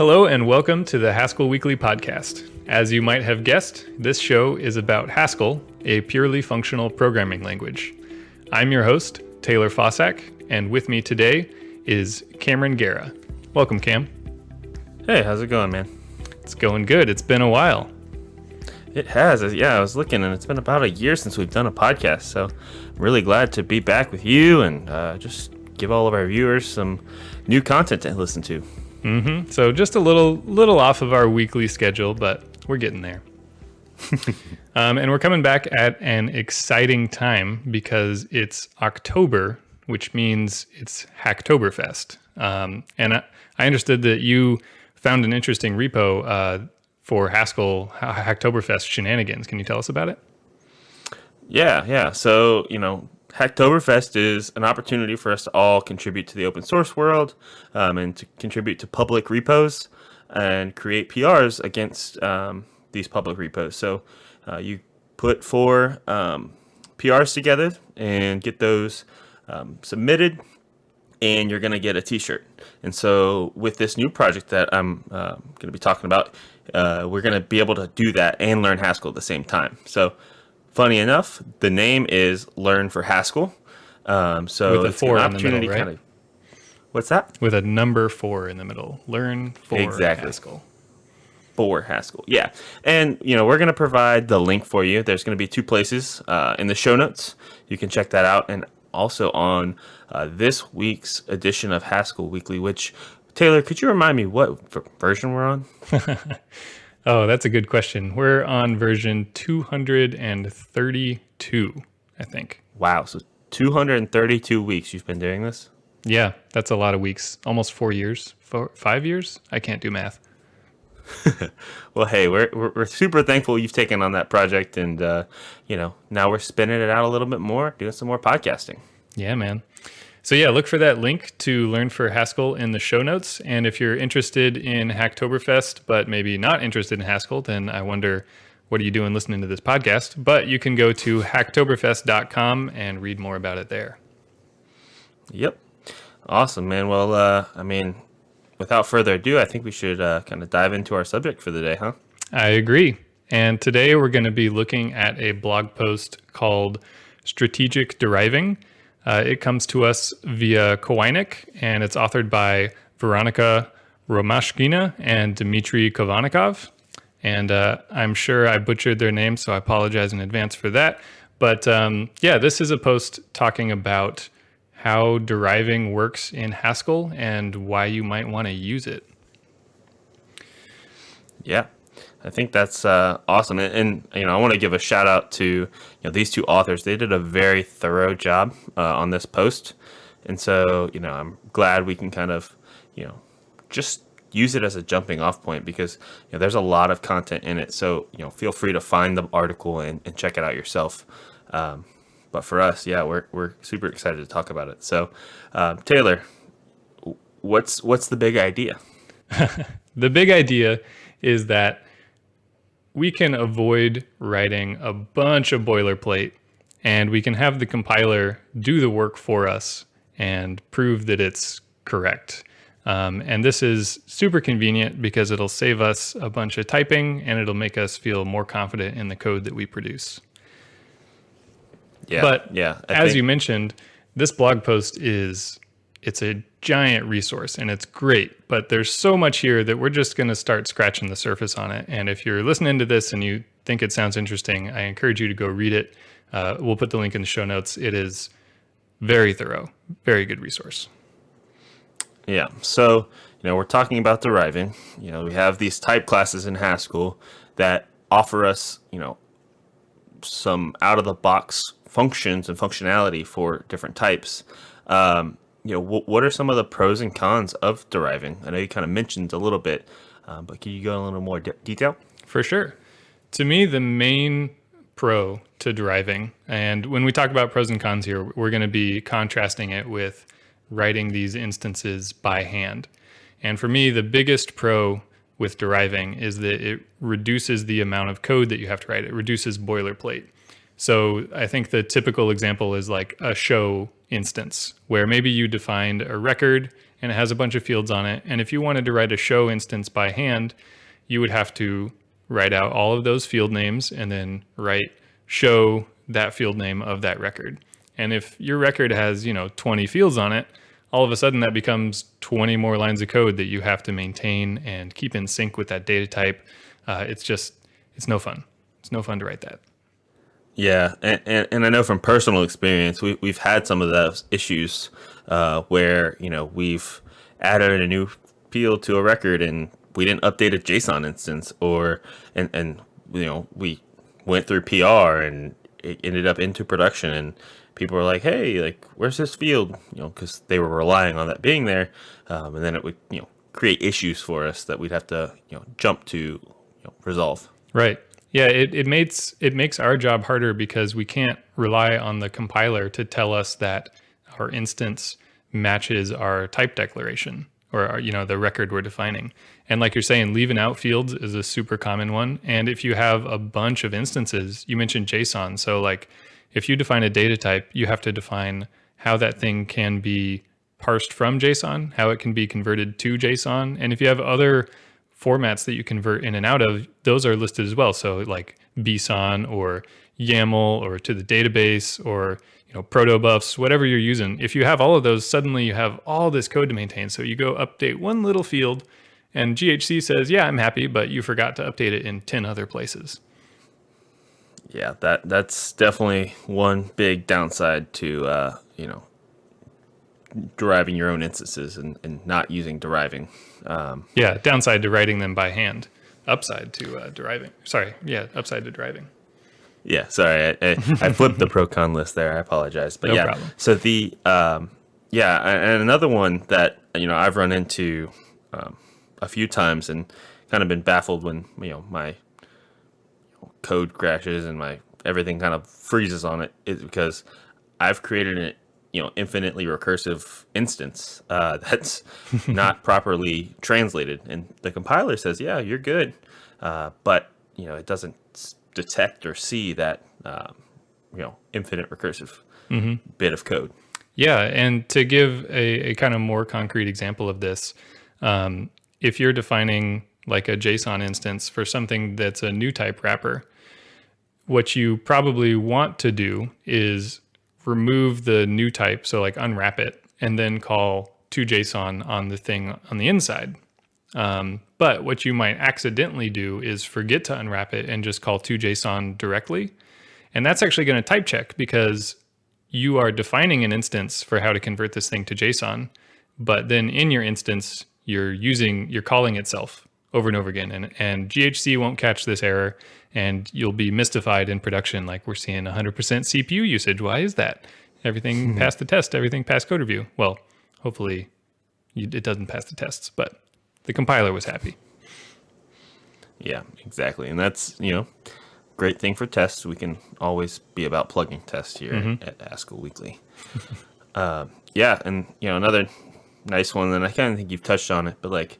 Hello, and welcome to the Haskell Weekly Podcast. As you might have guessed, this show is about Haskell, a purely functional programming language. I'm your host, Taylor Fausak, and with me today is Cameron Gera. Welcome, Cam. Hey, how's it going, man? It's going good. It's been a while. It has. Yeah, I was looking, and it's been about a year since we've done a podcast. So, I'm really glad to be back with you and uh, just give all of our viewers some new content to listen to. Mm-hmm. So just a little little off of our weekly schedule, but we're getting there. um, and we're coming back at an exciting time because it's October, which means it's Hacktoberfest. Um, and I, I, understood that you found an interesting repo uh, for Haskell Hacktoberfest shenanigans. Can you tell us about it? Yeah, yeah. So, you know, Hacktoberfest is an opportunity for us to all contribute to the open source world um, and to contribute to public repos and create PRs against um, these public repos. So uh, you put four um, PRs together and get those um, submitted and you're going to get a t-shirt. And so with this new project that I'm uh, going to be talking about, uh, we're going to be able to do that and learn Haskell at the same time. So Funny enough, the name is Learn4Haskell. Um, so with a four an the middle, right? Kind of, what's that? With a number four in the middle. Learn for exactly. Haskell. For Haskell, yeah. And, you know, we're going to provide the link for you. There's going to be two places uh, in the show notes. You can check that out. And also on uh, this week's edition of Haskell Weekly, which, Taylor, could you remind me what version we're on? Oh, that's a good question. We're on version 232, I think. Wow. So 232 weeks you've been doing this? Yeah, that's a lot of weeks. Almost four years, four, five years. I can't do math. well, hey, we're, we're, we're super thankful you've taken on that project, and uh, you know now we're spinning it out a little bit more, doing some more podcasting. Yeah, man. So yeah, look for that link to Learn4Haskell in the show notes. And if you're interested in Hacktoberfest, but maybe not interested in Haskell, then I wonder what are you doing listening to this podcast? But you can go to hacktoberfest.com and read more about it there. Yep. Awesome, man. Well, uh, I mean, without further ado, I think we should uh, kind of dive into our subject for the day, huh? I agree. And today we're going to be looking at a blog post called Strategic Deriving uh, it comes to us via Kowainik, and it's authored by Veronica Romashkina and Dmitry Kovanikov. And uh, I'm sure I butchered their names, so I apologize in advance for that. But um, yeah, this is a post talking about how deriving works in Haskell and why you might want to use it. Yeah, I think that's uh, awesome, and, and, you know I want to give a shout out to you know these two authors. They did a very thorough job uh, on this post, and so you know I'm glad we can kind of you know just use it as a jumping off point because you know there's a lot of content in it. So you know feel free to find the article and, and check it out yourself. Um, but for us, yeah, we're we're super excited to talk about it. So uh, Taylor, what's what's the big idea? the big idea is that we can avoid writing a bunch of boilerplate and we can have the compiler do the work for us and prove that it's correct. Um, and this is super convenient because it'll save us a bunch of typing and it'll make us feel more confident in the code that we produce. Yeah, but yeah, I as think... you mentioned, this blog post is it's a giant resource and it's great, but there's so much here that we're just going to start scratching the surface on it. And if you're listening to this and you think it sounds interesting, I encourage you to go read it. Uh, we'll put the link in the show notes. It is very thorough, very good resource. Yeah. So, you know, we're talking about deriving. You know, we have these type classes in Haskell that offer us, you know, some out of the box functions and functionality for different types. Um, you know, what, what are some of the pros and cons of deriving? I know you kind of mentioned a little bit, uh, but can you go in a little more de detail? For sure. To me, the main pro to deriving, and when we talk about pros and cons here, we're going to be contrasting it with writing these instances by hand. And for me, the biggest pro with deriving is that it reduces the amount of code that you have to write. It reduces boilerplate. So I think the typical example is like a show instance where maybe you defined a record and it has a bunch of fields on it. And if you wanted to write a show instance by hand, you would have to write out all of those field names and then write show that field name of that record. And if your record has, you know, 20 fields on it, all of a sudden that becomes 20 more lines of code that you have to maintain and keep in sync with that data type. Uh, it's just, it's no fun. It's no fun to write that. Yeah, and, and, and, I know from personal experience, we, we've had some of those issues uh, where, you know, we've added a new field to a record and we didn't update a JSON instance or, and, and you know, we went through PR and it ended up into production and people were like, hey, like, where's this field? You know, because they were relying on that being there. Um, and then it would, you know, create issues for us that we'd have to, you know, jump to you know, resolve. Right. Yeah, it, it makes it makes our job harder because we can't rely on the compiler to tell us that our instance matches our type declaration or our, you know the record we're defining. And like you're saying, leaving out fields is a super common one. And if you have a bunch of instances, you mentioned JSON, so like if you define a data type, you have to define how that thing can be parsed from JSON, how it can be converted to JSON. And if you have other formats that you convert in and out of, those are listed as well. So like BSON or YAML or to the database or you know protobufs, whatever you're using. If you have all of those, suddenly you have all this code to maintain. So you go update one little field and GHC says, yeah, I'm happy, but you forgot to update it in 10 other places. Yeah, that that's definitely one big downside to uh, you know deriving your own instances and, and not using deriving. Um, yeah, downside to writing them by hand. Upside to uh, deriving. Sorry, yeah, upside to driving. Yeah, sorry, I, I, I flipped the pro con list there. I apologize, but no yeah. Problem. So the um, yeah, and another one that you know I've run into um, a few times and kind of been baffled when you know my code crashes and my everything kind of freezes on it is because I've created an you know infinitely recursive instance uh, that's not properly translated, and the compiler says, "Yeah, you're good," uh, but you know it doesn't detect or see that um, you know infinite recursive mm-hmm. bit of code. Yeah, and to give a, a, kind of more concrete example of this, um, if you're defining like a JSON instance for something that's a new type wrapper, what you probably want to do is remove the new type, so like unwrap it, and then call to JSON on the thing on the inside. Um, but what you might accidentally do is forget to unwrap it and just call to JSON directly. And that's actually going to type check because you are defining an instance for how to convert this thing to JSON. But then in your instance, you're using, you're calling itself over and over again. And, and GHC won't catch this error and you'll be mystified in production like we're seeing 100% CPU usage. Why is that? Everything passed the test, everything passed code review. Well, hopefully it doesn't pass the tests, but the compiler was happy. Yeah, exactly. And that's, you know, great thing for tests. We can always be about plugging tests here mm-hmm. at Haskell Weekly. uh, yeah, and, you know, another nice one, and I kind of think you've touched on it, but like,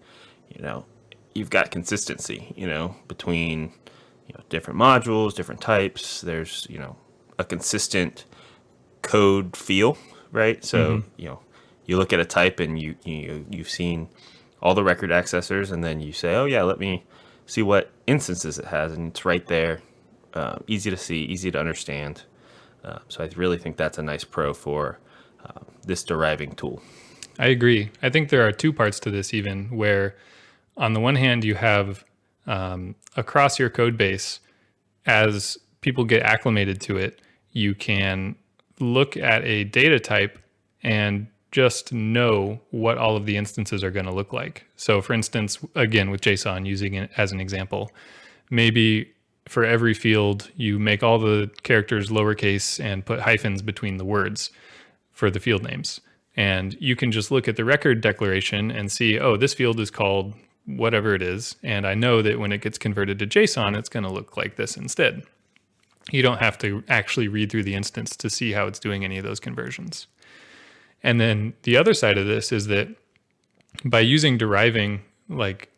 you know, you've got consistency, you know, between you know different modules, different types. There's you know a consistent code feel, right? So mm-hmm. you know you look at a type and you you you've seen all the record accessors, and then you say, oh yeah, let me see what instances it has, and it's right there, uh, easy to see, easy to understand. Uh, so I really think that's a nice pro for uh, this deriving tool. I agree. I think there are two parts to this even where on the one hand, you have um, across your code base, as people get acclimated to it, you can look at a data type and just know what all of the instances are going to look like. So for instance, again, with JSON, using it as an example, maybe for every field, you make all the characters lowercase and put hyphens between the words for the field names. And you can just look at the record declaration and see, oh, this field is called whatever it is. And I know that when it gets converted to JSON, it's going to look like this instead. You don't have to actually read through the instance to see how it's doing any of those conversions. And then the other side of this is that by using deriving, like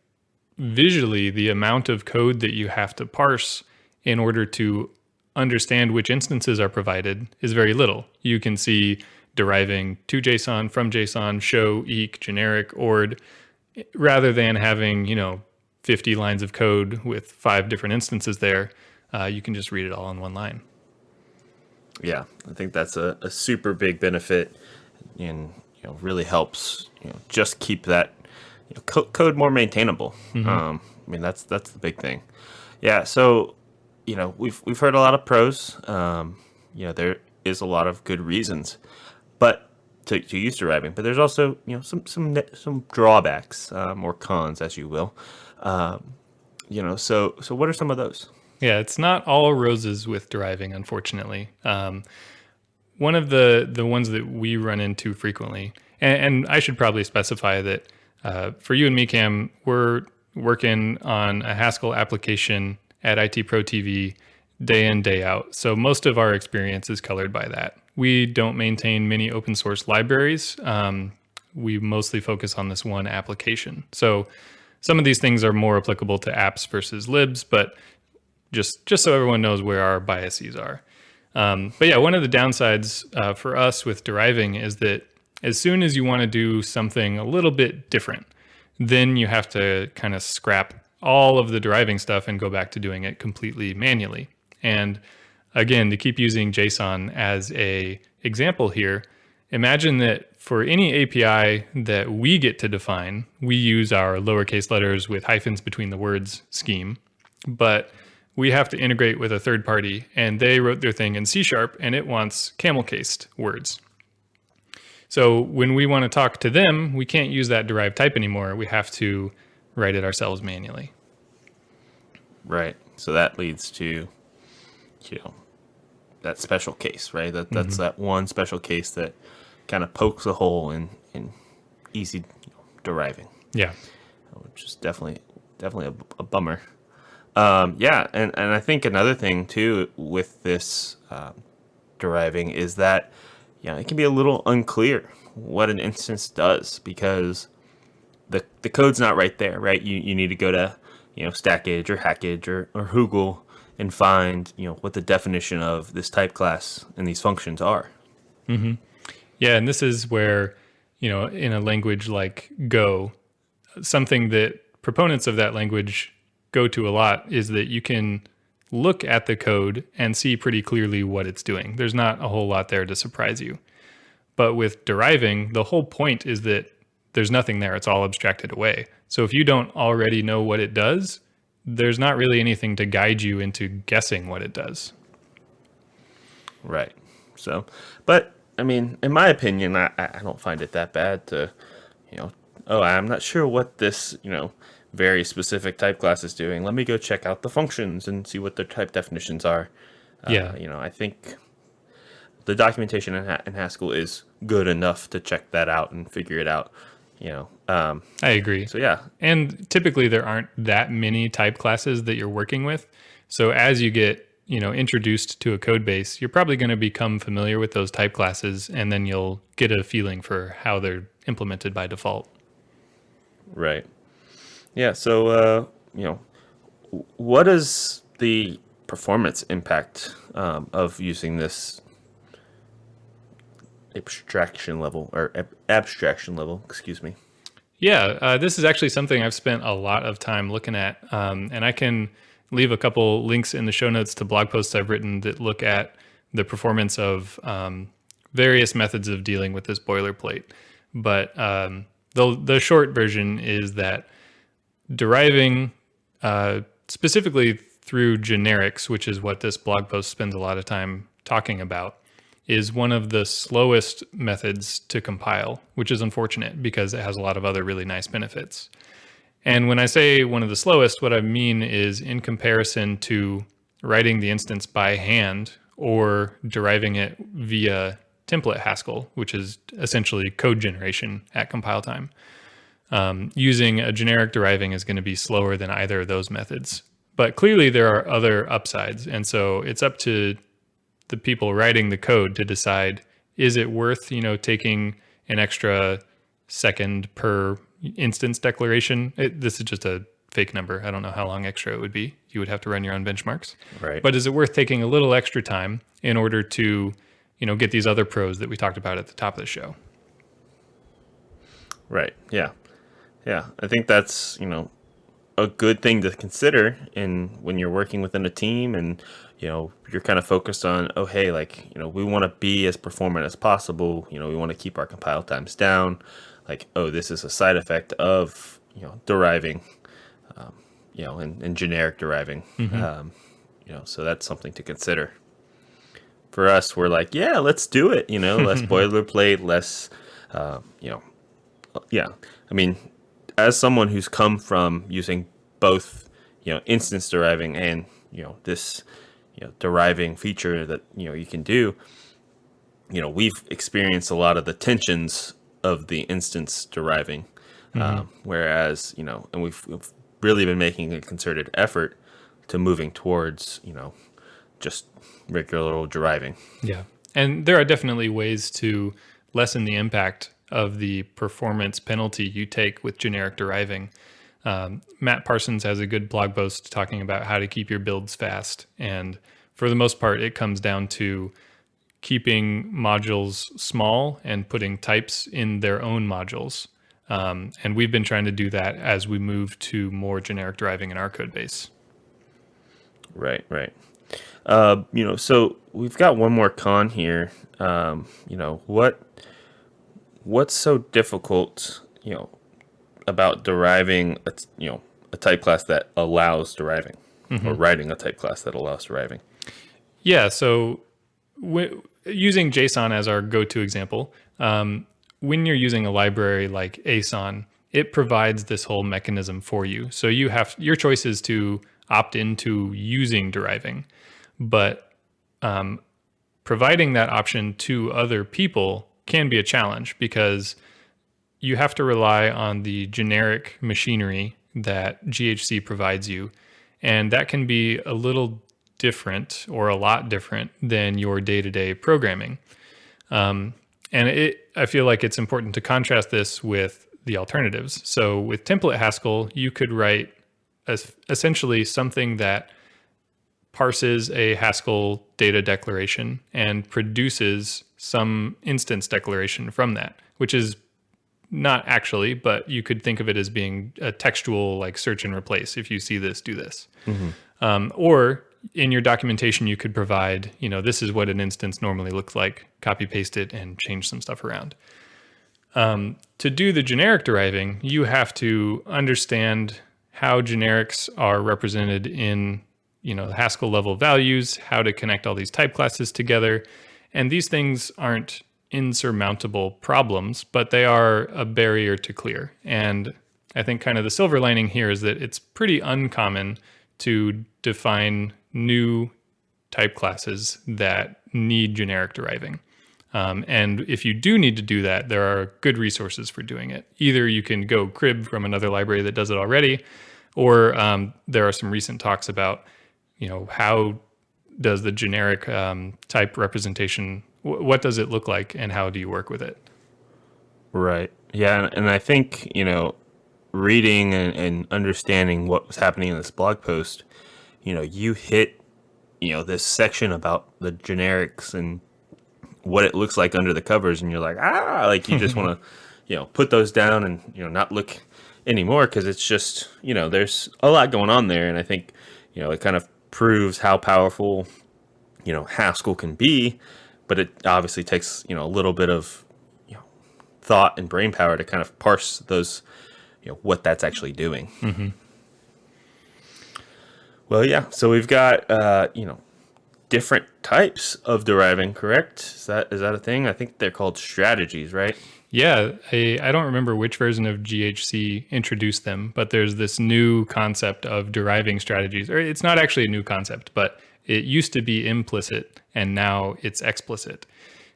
visually, the amount of code that you have to parse in order to understand which instances are provided is very little. You can see deriving to JSON, from JSON, show, eq, generic, ord, rather than having, you know, 50 lines of code with five different instances there, uh, you can just read it all in one line. Yeah, I think that's a, a super big benefit and you know really helps you know just keep that you know, co- code more maintainable. Mm-hmm. Um, I mean that's that's the big thing. Yeah, so you know we've we've heard a lot of pros. Um, you know there is a lot of good reasons, but to, to use deriving, but there's also you know some some some drawbacks um, or cons, as you will. Um, you know, so so what are some of those? Yeah, it's not all roses with deriving, unfortunately. Um, one of the the ones that we run into frequently, and, and I should probably specify that uh, for you and me, Cam, we're working on a Haskell application at IT Pro TV day in day out. So most of our experience is colored by that. We don't maintain many open source libraries. Um, we mostly focus on this one application. So some of these things are more applicable to apps versus libs, but just just so everyone knows where our biases are. Um, but yeah, one of the downsides uh, for us with deriving is that as soon as you want to do something a little bit different, then you have to kind of scrap all of the deriving stuff and go back to doing it completely manually. And again, to keep using JSON as a example here, imagine that for any API that we get to define, we use our lowercase letters with hyphens between the words scheme. But we have to integrate with a third party and they wrote their thing in C sharp and it wants camel cased words. So when we want to talk to them, we can't use that derived type anymore. We have to write it ourselves manually. Right. So that leads to, you know, that special case, right? That that's mm-hmm. that one special case that kind of pokes a hole in in easy you know, deriving. Yeah. Which is definitely definitely a, a bummer. Um, yeah, and, and I think another thing too with this uh, deriving is that yeah, it can be a little unclear what an instance does because the the code's not right there, right? You you need to go to you know Stackage or Hackage or, or Hoogle and find you know what the definition of this type class and these functions are. Mm-hmm. Yeah, and this is where you know in a language like Go, something that proponents of that language go to a lot is that you can look at the code and see pretty clearly what it's doing. There's not a whole lot there to surprise you. But with deriving, the whole point is that there's nothing there. It's all abstracted away. So if you don't already know what it does, there's not really anything to guide you into guessing what it does. Right. So, but I mean, in my opinion, I, I don't find it that bad to, you know, oh, I'm not sure what this, you know, very specific type class is doing. Let me go check out the functions and see what their type definitions are. Uh, yeah. You know, I think the documentation in, in, Haskell is good enough to check that out and figure it out. You know, um, I agree. So yeah, and typically there aren't that many type classes that you're working with. So as you get you know introduced to a code base, you're probably going to become familiar with those type classes, and then you'll get a feeling for how they're implemented by default. Right. Yeah. So, uh, you know, what is the performance impact um, of using this abstraction level or ab- abstraction level? Excuse me. Yeah, uh, this is actually something I've spent a lot of time looking at, um, and I can leave a couple links in the show notes to blog posts I've written that look at the performance of um, various methods of dealing with this boilerplate. But um, the the short version is that deriving uh, specifically through generics, which is what this blog post spends a lot of time talking about, is one of the slowest methods to compile, which is unfortunate because it has a lot of other really nice benefits. And when I say one of the slowest, what I mean is in comparison to writing the instance by hand or deriving it via template Haskell, which is essentially code generation at compile time um, using a generic deriving is going to be slower than either of those methods. But clearly there are other upsides. And so it's up to the people writing the code to decide, is it worth, you know, taking an extra second per instance declaration? It, this is just a fake number. I don't know how long extra it would be. You would have to run your own benchmarks. Right. But is it worth taking a little extra time in order to you know, get these other pros that we talked about at the top of the show. Right. Yeah. Yeah. I think that's, you know, a good thing to consider in when you're working within a team and you know you're kind of focused on oh hey like you know we want to be as performant as possible you know we want to keep our compile times down like oh this is a side effect of you know deriving um, you know and, and generic deriving mm-hmm. um, you know so that's something to consider for us we're like yeah let's do it you know less boilerplate less uh, you know yeah i mean as someone who's come from using both, you know, instance deriving and, you know, this, you know, deriving feature that, you know, you can do, you know, we've experienced a lot of the tensions of the instance deriving. Mm-hmm. Um, whereas, you know, and we've, we've really been making a concerted effort to moving towards, you know, just regular old deriving. Yeah. And there are definitely ways to lessen the impact of the performance penalty you take with generic deriving. Um, Matt Parsons has a good blog post talking about how to keep your builds fast. And for the most part, it comes down to keeping modules small and putting types in their own modules. Um, and we've been trying to do that as we move to more generic driving in our code base. Right, right. Uh, you know, so we've got one more con here. Um, you know, what what's so difficult, you know, about deriving a, you know, a type class that allows deriving mm-hmm. or writing a type class that allows deriving? Yeah. So using JSON as our go-to example, um, when you're using a library like Aeson, it provides this whole mechanism for you. So you have your choice is to opt into using deriving, but um, providing that option to other people can be a challenge because you have to rely on the generic machinery that GHC provides you. And that can be a little different or a lot different than your day to day programming. Um, and it, I feel like it's important to contrast this with the alternatives. So with template Haskell, you could write essentially something that parses a Haskell data declaration and produces some instance declaration from that, which is not actually, but you could think of it as being a textual like search and replace. If you see this, do this. Mm-hmm. Um, or in your documentation, you could provide, you know, this is what an instance normally looks like, copy paste it and change some stuff around. Um, to do the generic deriving, you have to understand how generics are represented in, you know, Haskell level values, how to connect all these type classes together, and these things aren't insurmountable problems, but they are a barrier to clear. And I think kind of the silver lining here is that it's pretty uncommon to define new type classes that need generic deriving. Um, and if you do need to do that, there are good resources for doing it. Either you can go crib from another library that does it already, or um, there are some recent talks about, you know, how does the generic um, type representation, what does it look like and how do you work with it? Right. Yeah. And I think, you know, reading and, and understanding what was happening in this blog post, you know, you hit, you know, this section about the generics and what it looks like under the covers. And you're like, ah, like you just want to, you know, put those down and, you know, not look anymore because it's just, you know, there's a lot going on there. And I think, you know, it kind of proves how powerful, you know, Haskell can be, but it obviously takes, you know, a little bit of, you know, thought and brain power to kind of parse those, you know, what that's actually doing. Mm-hmm. Well, yeah. So we've got, uh, you know, different types of deriving, correct? Is that is that a thing? I think they're called strategies, right? Yeah, I, I don't remember which version of GHC introduced them, but there's this new concept of deriving strategies. Or it's not actually a new concept, but it used to be implicit and now it's explicit.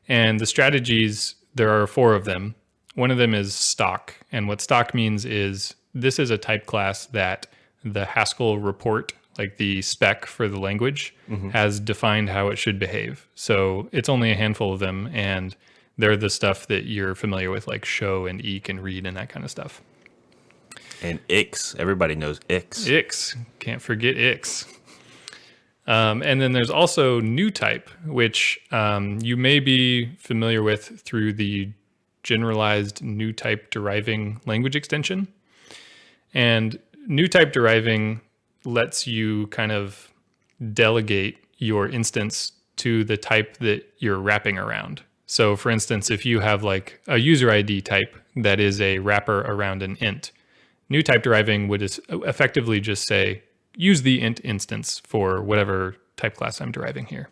And the strategies, there are four of them. One of them is stock. And what stock means is this is a type class that the Haskell report, like the spec for the language, mm-hmm. has defined how it should behave. So it's only a handful of them. And they're the stuff that you're familiar with, like show and Eq and read and that kind of stuff. And ix, everybody knows ix. Ix, can't forget ix. Um, and then there's also new type, which um, you may be familiar with through the generalized new type deriving language extension. And new type deriving lets you kind of delegate your instance to the type that you're wrapping around. So for instance, if you have like a user ID type that is a wrapper around an int, new type deriving would effectively just say, use the int instance for whatever type class I'm deriving here.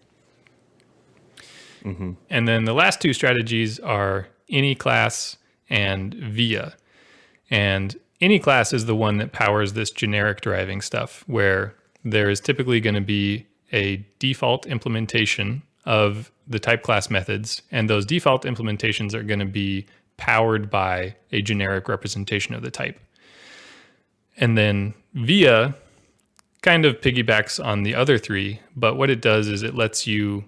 Mm -hmm. And then the last two strategies are any class and via. And any class is the one that powers this generic deriving stuff where there is typically going to be a default implementation of the type class methods. And those default implementations are going to be powered by a generic representation of the type. And then via kind of piggybacks on the other three, but what it does is it lets you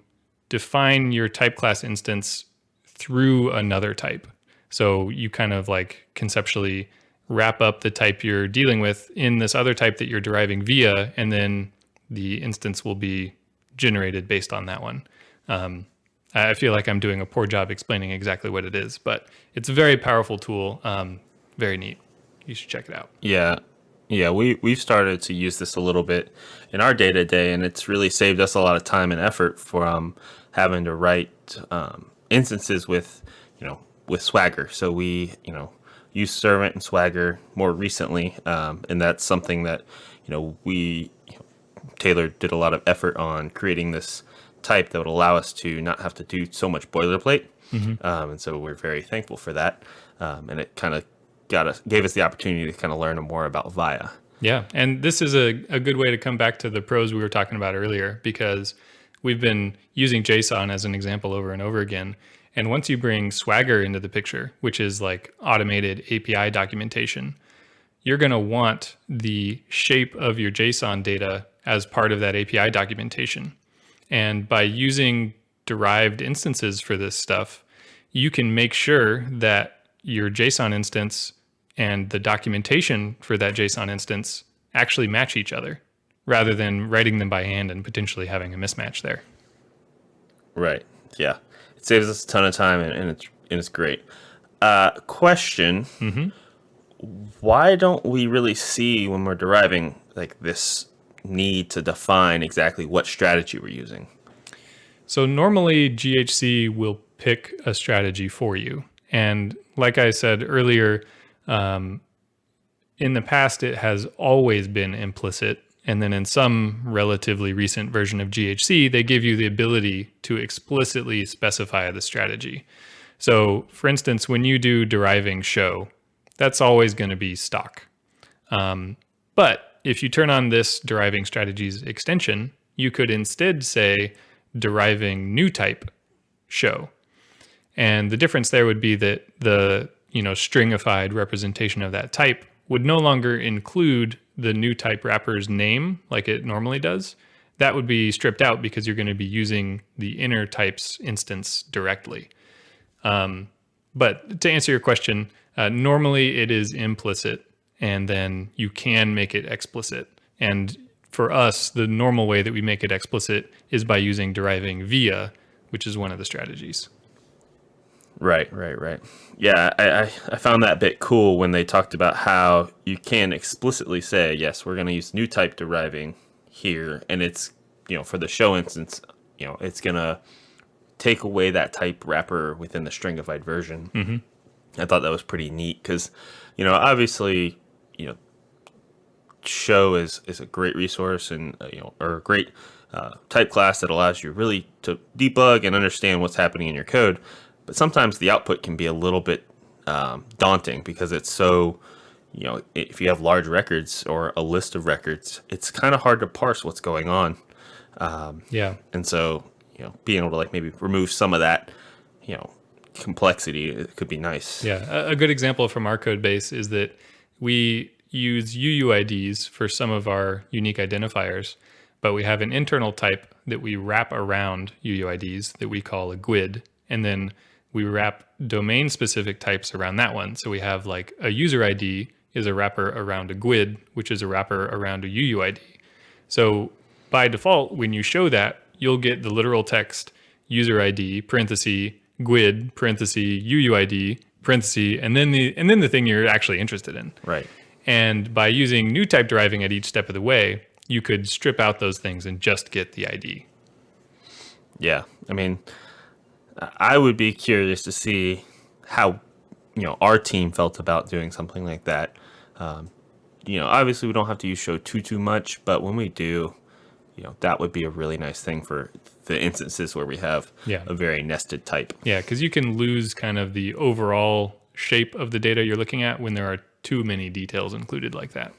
define your type class instance through another type. So you kind of like conceptually wrap up the type you're dealing with in this other type that you're deriving via, and then the instance will be generated based on that one. Um, I feel like I'm doing a poor job explaining exactly what it is, but it's a very powerful tool. Um, very neat. You should check it out. Yeah. Yeah, we, we've started to use this a little bit in our day to day, and it's really saved us a lot of time and effort from having to write um, instances with, you know, with Swagger. So we, you know, use Servant and Swagger more recently, um, and that's something that, you know, we, you know, Taylor did a lot of effort on creating this type that would allow us to not have to do so much boilerplate. Mm -hmm. um, and so we're very thankful for that. Um, and it kind of got us gave us the opportunity to kind of learn more about VIA. Yeah, and this is a, a good way to come back to the pros we were talking about earlier because we've been using JSON as an example over and over again. And once you bring Swagger into the picture, which is like automated API documentation, you're going to want the shape of your JSON data as part of that API documentation. And by using derived instances for this stuff, you can make sure that your JSON instance and the documentation for that JSON instance actually match each other rather than writing them by hand and potentially having a mismatch there. Right. Yeah. It saves us a ton of time and, and it's and it's great. Uh, question. Mm -hmm. Why don't we really see when we're deriving like this need to define exactly what strategy we're using? So normally GHC will pick a strategy for you. And like I said earlier, um, in the past, it has always been implicit. And then in some relatively recent version of GHC, they give you the ability to explicitly specify the strategy. So for instance, when you do deriving show, that's always going to be stock. Um, but if you turn on this deriving strategies extension, you could instead say deriving new type show. And the difference there would be that the you know, stringified representation of that type would no longer include the new type wrapper's name like it normally does. That would be stripped out because you're going to be using the inner types instance directly. Um, but to answer your question, uh, normally it is implicit and then you can make it explicit. And for us, the normal way that we make it explicit is by using deriving via, which is one of the strategies. Right, right, right. Yeah, I, I, I, found that bit cool when they talked about how you can explicitly say, yes, we're going to use new type deriving here. And it's, you know, for the show instance, you know, it's going to take away that type wrapper within the stringified version. Mm -hmm. I thought that was pretty neat because, you know, obviously, you know, show is, is a great resource and, uh, you know, or a great uh, type class that allows you really to debug and understand what's happening in your code but sometimes the output can be a little bit um, daunting because it's so, you know, if you have large records or a list of records, it's kind of hard to parse what's going on. Um, yeah. And so, you know, being able to like maybe remove some of that, you know, complexity it could be nice. Yeah. A good example from our code base is that we use UUIDs for some of our unique identifiers, but we have an internal type that we wrap around UUIDs that we call a GUID. And then we wrap domain specific types around that one. So we have like a user ID is a wrapper around a GUID, which is a wrapper around a UUID. So by default, when you show that, you'll get the literal text user ID, parenthesis, GUID, parenthesis, UUID, parenthesis, and then the and then the thing you're actually interested in. Right. And by using new type deriving at each step of the way, you could strip out those things and just get the ID. Yeah. I mean, I would be curious to see how, you know, our team felt about doing something like that. Um, you know, obviously we don't have to use show too, too much, but when we do, you know, that would be a really nice thing for the instances where we have Yeah. a very nested type. Yeah, because you can lose kind of the overall shape of the data you're looking at when there are too many details included like that.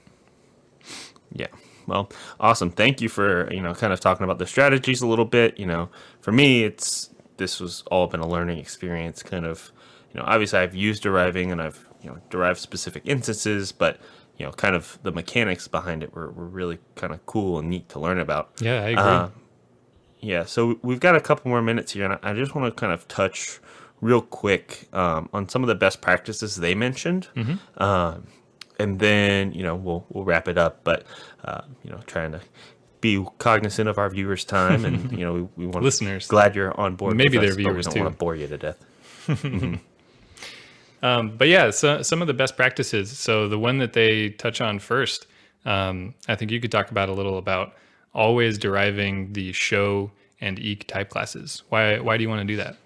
Yeah. Well, awesome. Thank you for, you know, kind of talking about the strategies a little bit. You know, for me, it's, this was all been a learning experience kind of, you know, obviously I've used deriving and I've, you know, derived specific instances, but, you know, kind of the mechanics behind it were, were really kind of cool and neat to learn about. Yeah, I agree. Uh, yeah, so we've got a couple more minutes here, and I just want to kind of touch real quick um, on some of the best practices they mentioned, um, and then you know we'll we'll wrap it up. But uh, you know, trying to be cognizant of our viewers' time, and you know we, we want Listeners. Glad you're on board. Maybe they're us, but we viewers, don't too. want to bore you to death. Um, but yeah, so, some of the best practices. So the one that they touch on first, um, I think you could talk about a little about always deriving the show and Eq type classes. Why why do you want to do that?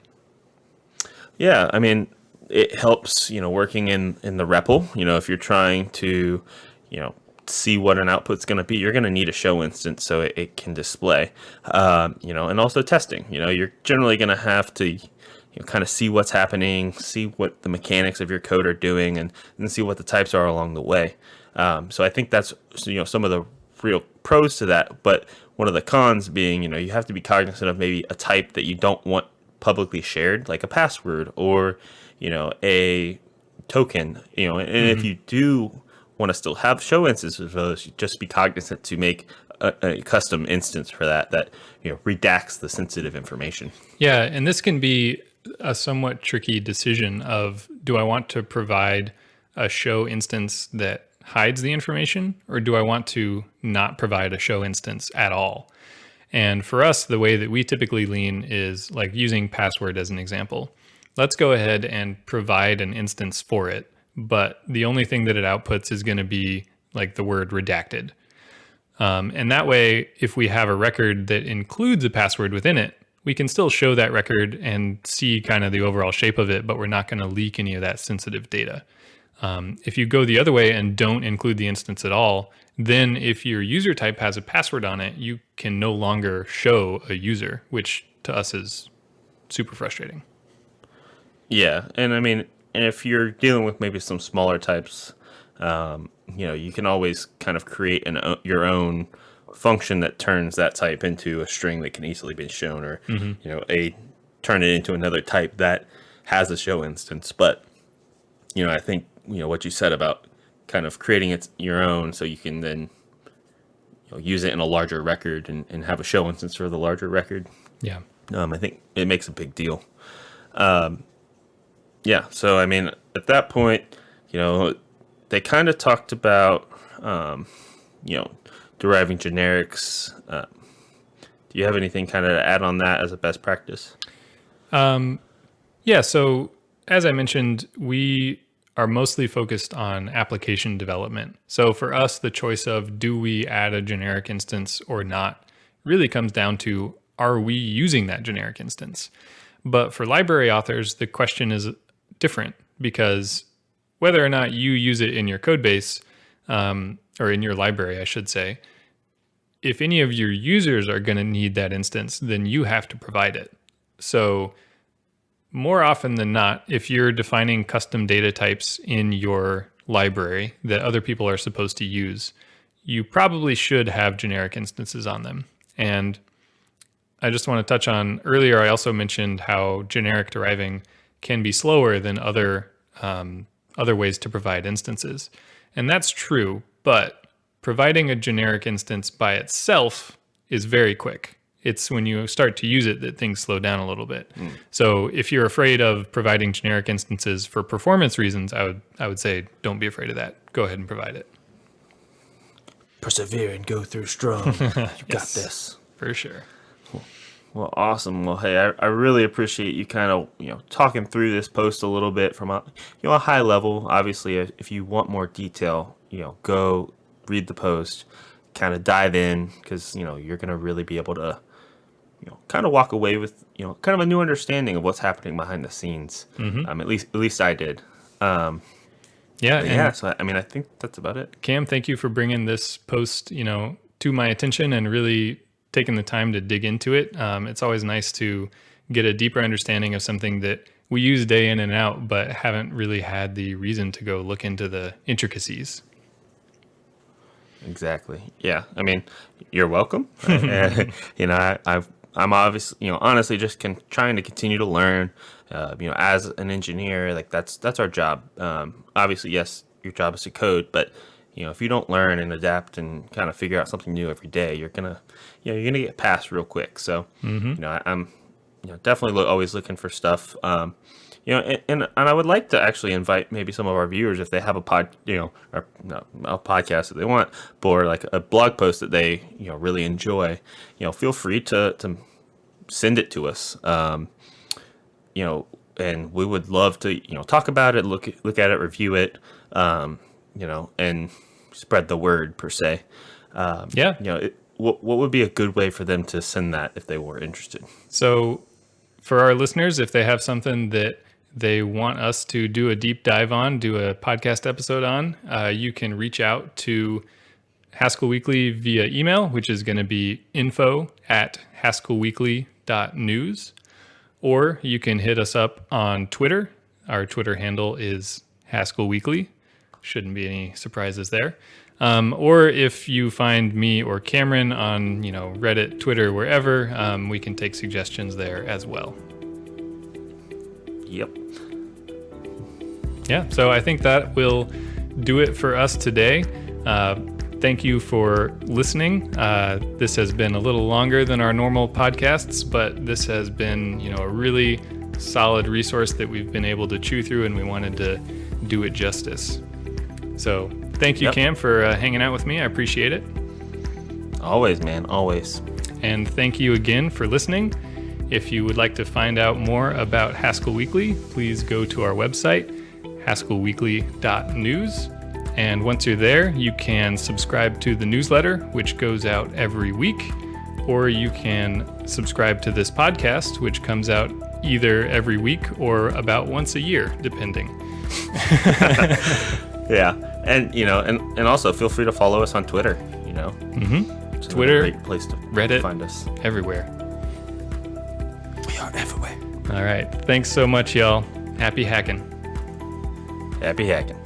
Yeah, I mean, it helps, you know, working in in the REPL. You know, if you're trying to, you know, see what an output's going to be, you're going to need a show instance so it, it can display. Um, you know, and also testing. You know, you're generally going to have to, you know, kind of see what's happening, see what the mechanics of your code are doing, and and see what the types are along the way. Um, so I think that's you know some of the real pros to that, but one of the cons being, you know, you have to be cognizant of maybe a type that you don't want publicly shared, like a password or, you know, a token, you know, and if you do want to still have show instances of those, just be cognizant to make a, a custom instance for that that, you know, redacts the sensitive information. Yeah, and this can be a somewhat tricky decision of do I want to provide a show instance that hides the information or do I want to not provide a show instance at all? And for us, the way that we typically lean is like using password as an example. Let's go ahead and provide an instance for it, but the only thing that it outputs is going to be like the word redacted. Um, and that way, if we have a record that includes a password within it, we can still show that record and see kind of the overall shape of it, but we're not going to leak any of that sensitive data. Um, if you go the other way and don't include the instance at all, then if your user type has a password on it, you can no longer show a user, which to us is super frustrating. Yeah, and I mean, and if you're dealing with maybe some smaller types, um, you know, you can always kind of create an o- your own function that turns that type into a string that can easily be shown, or you know, a turn it into another type that has a show instance. But you know, I think you know what you said about kind of creating it your own, so you can then you know, use it in a larger record and, and have a show instance for the larger record. Yeah. Um, I think it makes a big deal. Um, yeah, so I mean, at that point, you know, they kind of talked about, um, you know, deriving generics. Uh, do you have anything kind of to add on that as a best practice? Um, Yeah, so as I mentioned, we are mostly focused on application development. So for us, the choice of do we add a generic instance or not really comes down to are we using that generic instance? But for library authors, the question is different because whether or not you use it in your code base um, or in your library, I should say, if any of your users are going to need that instance, then you have to provide it. So more often than not, if you're defining custom data types in your library that other people are supposed to use, you probably should have generic instances on them. And I just want to touch on earlier, I also mentioned how generic deriving can be slower than other um, other ways to provide instances. And that's true, but providing a generic instance by itself is very quick. It's when you start to use it that things slow down a little bit. So if you're afraid of providing generic instances for performance reasons, I would I would say don't be afraid of that. Go ahead and provide it. persevere and go through strong. You got this. For sure. Well, awesome. Well, hey, I, I really appreciate you kind of you know talking through this post a little bit from a you know a high level. Obviously, if, you want more detail, you know, go read the post, kind of dive in because you know you're gonna really be able to you know kind of walk away with you know kind of a new understanding of what's happening behind the scenes. Um, at least at least I did. Um, Yeah. yeah. So I, I mean, I think that's about it. Cam, thank you for bringing this post, you know, to my attention and really taking the time to dig into it. Um, it's always nice to get a deeper understanding of something that we use day in and out, but haven't really had the reason to go look into the intricacies. Exactly. Yeah. I mean, you're welcome. And, you know, I, I've, I'm obviously, you know, honestly, just can, trying to continue to learn. Uh, you know, as an engineer, like that's that's our job. Um, obviously, yes, your job is to code, but you know, if you don't learn and adapt and kind of figure out something new every day, you're gonna, you know, you're gonna get past real quick. So, you know, I, I'm, you know, definitely lo- always looking for stuff. Um, you know, and, and and I would like to actually invite maybe some of our viewers if they have a pod, you know, or no, a podcast that they want, or like a blog post that they you know really enjoy. You know, feel free to to send it to us. Um, you know, and we would love to you know talk about it, look look at it, review it. Um, you know, and spread the word per se. Um, Yeah. You know, it, what what would be a good way for them to send that if they were interested? So, for our listeners, if they have something that they want us to do a deep dive on, do a podcast episode on, uh, you can reach out to Haskell Weekly via email, which is going to be info at haskellweekly.news. Or you can hit us up on Twitter. Our Twitter handle is Haskell Weekly. Shouldn't be any surprises there. Um, or if you find me or Cameron on, you know, Reddit, Twitter, wherever, um, we can take suggestions there as well. Yep. Yeah, so I think that will do it for us today. Uh, thank you for listening. Uh, this has been a little longer than our normal podcasts, but this has been, you know, a really solid resource that we've been able to chew through, and we wanted to do it justice. So thank you, Yep. Cam, for uh, hanging out with me. I appreciate it. Always, man. Always. And thank you again for listening. If you would like to find out more about Haskell Weekly, please go to our website, haskellweekly.news. And once you're there, you can subscribe to the newsletter, which goes out every week, or you can subscribe to this podcast, which comes out either every week or about once a year, depending. Yeah, and you know, and and also feel free to follow us on Twitter. You know, Mm-hmm. It's Twitter, another great place to Reddit. find us. Everywhere. We are everywhere. All right. Thanks so much, y'all. Happy hacking. Happy hacking.